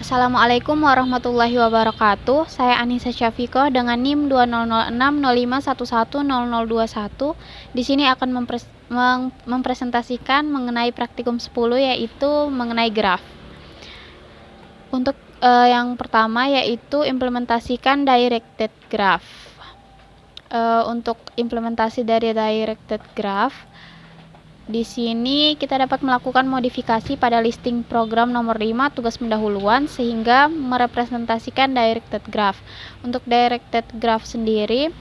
Assalamualaikum warahmatullahi wabarakatuh. Saya Anissa Syafiko dengan NIM 200605110021. Di sini akan mempres mempresentasikan mengenai praktikum 10 yaitu mengenai graf. Untuk uh, yang pertama yaitu implementasikan directed graph. Uh, untuk implementasi dari directed graph di sini kita dapat melakukan modifikasi pada listing program nomor 5 tugas pendahuluan sehingga merepresentasikan directed graph. Untuk directed graph sendiri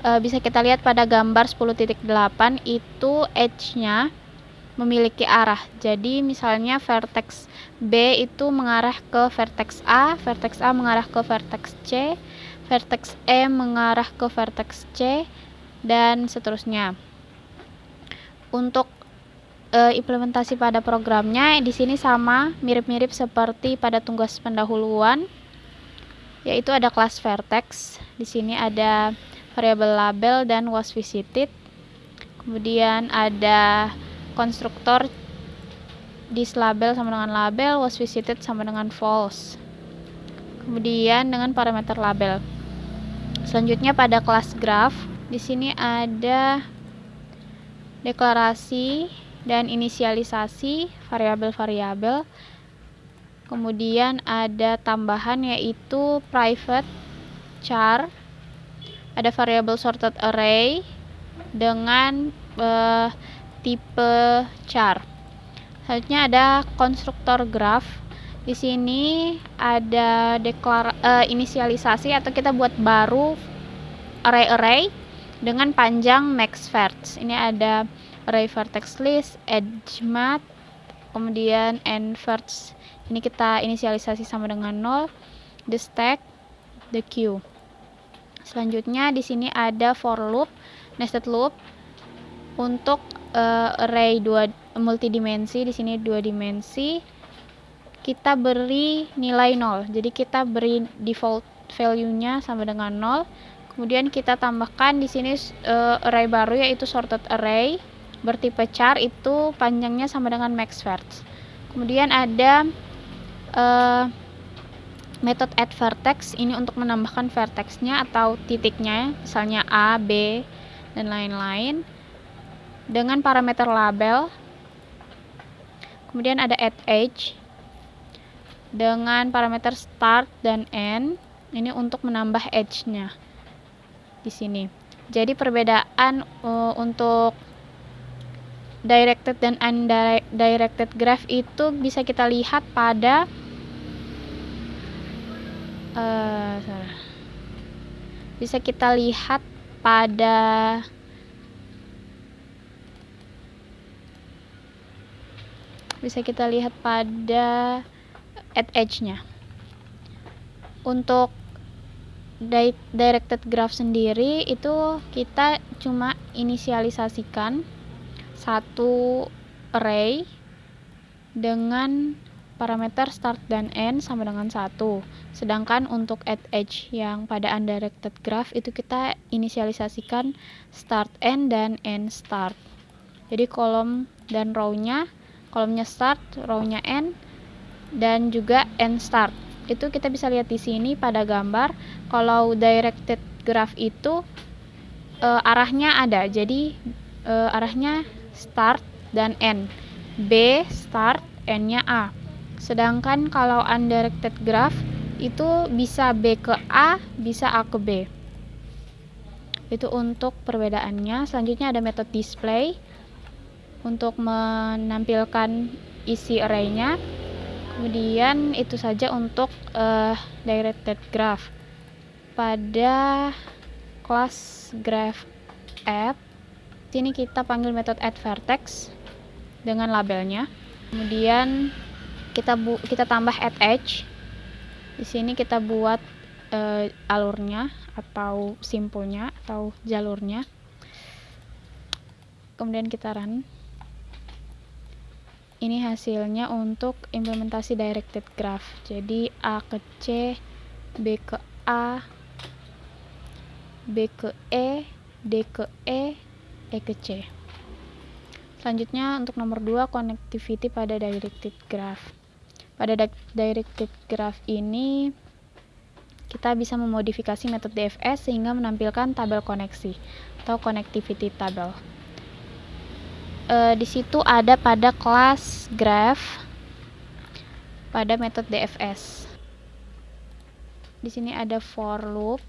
e, bisa kita lihat pada gambar 10.8 itu edge-nya memiliki arah. Jadi misalnya vertex B itu mengarah ke vertex A, vertex A mengarah ke vertex C, vertex E mengarah ke vertex C dan seterusnya. Untuk e, implementasi pada programnya di sini sama mirip-mirip seperti pada tugas pendahuluan yaitu ada kelas vertex di sini ada variabel label dan was visited kemudian ada konstruktor this label sama dengan label was visited sama dengan false kemudian dengan parameter label. Selanjutnya pada kelas graph di sini ada deklarasi dan inisialisasi variabel-variabel. Kemudian ada tambahan yaitu private char. Ada variabel sorted array dengan uh, tipe char. Selanjutnya ada konstruktor graph. Di sini ada deklar uh, inisialisasi atau kita buat baru array-array dengan panjang max. Ini ada array vertex list, edge mat, kemudian end. Ini kita inisialisasi sama dengan 0, the stack, the queue. Selanjutnya di sini ada for loop, nested loop untuk uh, array dua multidimensi. Di sini dua dimensi. Kita beri nilai 0 jadi kita beri default value-nya sama dengan 0 kemudian kita tambahkan di sini uh, array baru yaitu sorted array bertipe char itu panjangnya sama dengan max verts. Kemudian ada uh, metode add vertex ini untuk menambahkan vertexnya atau titiknya, misalnya A, B, dan lain-lain dengan parameter label. Kemudian ada add edge dengan parameter start dan end ini untuk menambah edge-nya di sini. Jadi perbedaan uh, untuk directed dan undirected graph itu bisa kita lihat pada uh, bisa kita lihat pada bisa kita lihat pada at edge-nya. Untuk directed graph sendiri itu kita cuma inisialisasikan satu array dengan parameter start dan end sama dengan satu. Sedangkan untuk add edge yang pada undirected graph itu kita inisialisasikan start end dan end start. Jadi kolom dan row-nya kolomnya start, row-nya end dan juga end start. Itu kita bisa lihat di sini pada gambar. Kalau directed graph itu e, arahnya ada. Jadi e, arahnya start dan end. B start, N-nya A. Sedangkan kalau undirected graph itu bisa B ke A, bisa A ke B. Itu untuk perbedaannya. Selanjutnya ada metode display untuk menampilkan isi array-nya. Kemudian itu saja untuk uh, directed graph. Pada kelas graph add sini kita panggil metode add vertex dengan labelnya. Kemudian kita bu kita tambah add edge. Di sini kita buat uh, alurnya atau simpulnya atau jalurnya. Kemudian kita run. Ini hasilnya untuk implementasi directed graph. Jadi A ke C B ke A B ke E D ke E E ke C. Selanjutnya untuk nomor 2 connectivity pada directed graph. pada directed graph ini kita bisa memodifikasi metode DFS sehingga menampilkan tabel koneksi atau connectivity table. E, di situ ada pada kelas graph pada metode DFS. Di sini ada for loop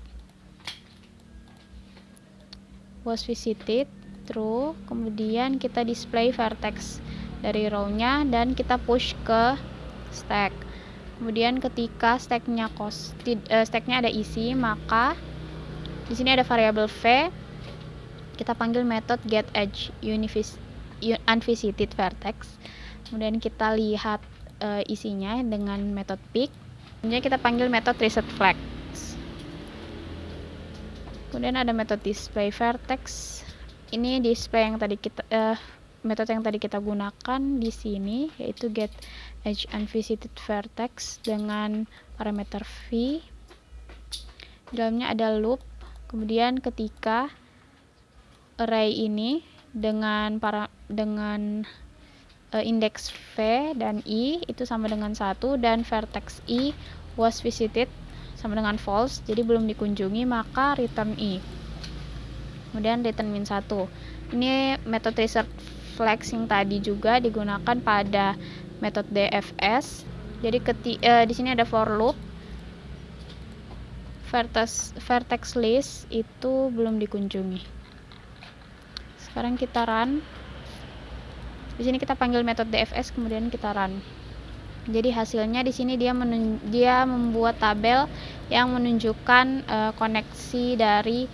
was visited true, kemudian kita display vertex dari row-nya dan kita push ke stack. Kemudian ketika stacknya kos uh, stacknya ada isi maka di sini ada variabel v. Kita panggil method get edge unvisited vertex. Kemudian kita lihat uh, isinya dengan method pick kemudian kita panggil method reset flag kemudian ada method display vertex ini display yang tadi kita uh, metode yang tadi kita gunakan di sini yaitu get edge unvisited vertex dengan parameter v. Di dalamnya ada loop. Kemudian ketika array ini dengan para dengan uh, indeks v dan i itu sama dengan satu dan vertex i was visited sama dengan false jadi belum dikunjungi maka return i kemudian return min 1 ini metode reset flex yang tadi juga digunakan pada metode DFS. Jadi keti, uh, di sini ada for loop. Vertex vertex list itu belum dikunjungi. Sekarang kita run. Di sini kita panggil metode DFS kemudian kita run. Jadi hasilnya di sini dia dia membuat tabel yang menunjukkan uh, koneksi dari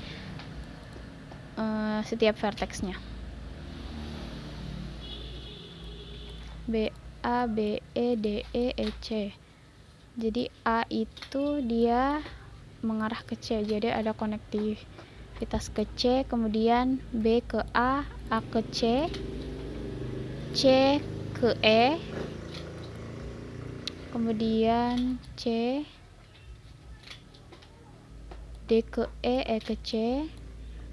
uh, setiap vertexnya. B A B E D E E C jadi A itu dia mengarah ke C jadi ada konektivitas ke C kemudian B ke A A ke C C ke E kemudian C D ke E E ke C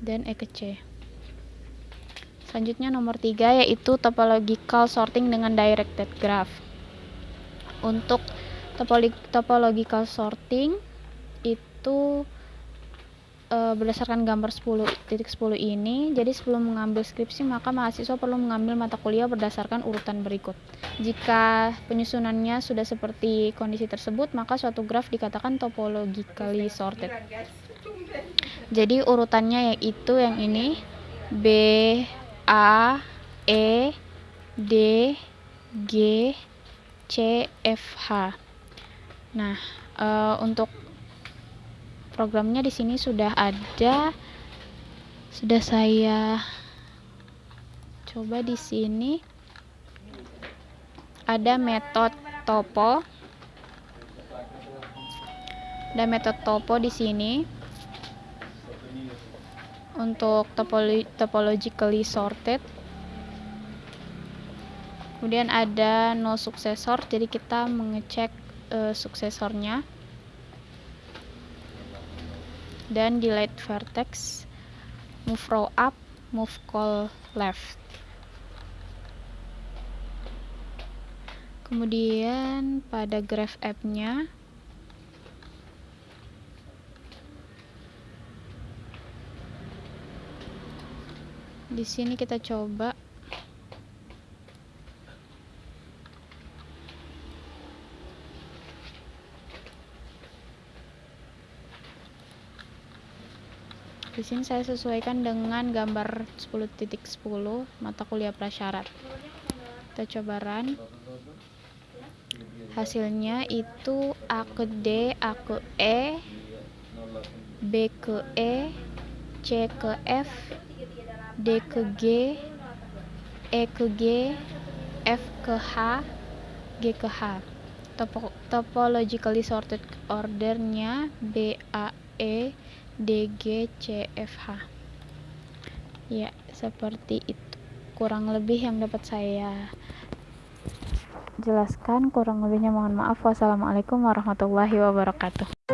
dan E ke C Selanjutnya nomor tiga yaitu topological sorting dengan directed graph. Untuk topological sorting itu e, berdasarkan gambar 10.10 .10 ini, jadi sebelum mengambil skripsi maka mahasiswa perlu mengambil mata kuliah berdasarkan urutan berikut. Jika penyusunannya sudah seperti kondisi tersebut, maka suatu graf dikatakan topologically sorted. Jadi urutannya yaitu yang ini B A E D G C F H. Nah, e, untuk programnya di sini sudah ada sudah saya coba di sini. Ada metode topo. Ada metode topo di sini untuk topolo topologically sorted. Kemudian ada no suksesor jadi kita mengecek uh, suksesornya. Dan delete vertex move row up move call left. Kemudian pada graph app nya di sini kita coba. Di sini saya sesuaikan dengan gambar 10.10 .10, mata kuliah prasyarat. Kita coba run. Hasilnya itu A ke D, A ke E B ke E C ke F D ke G E ke G F ke H G ke H. Topo topologically sorted ordernya B A E D G C F H. Ya seperti itu. Kurang lebih yang dapat saya jelaskan. Kurang lebihnya mohon maaf. Wassalamualaikum warahmatullahi wabarakatuh